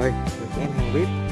rồi được em hàng vip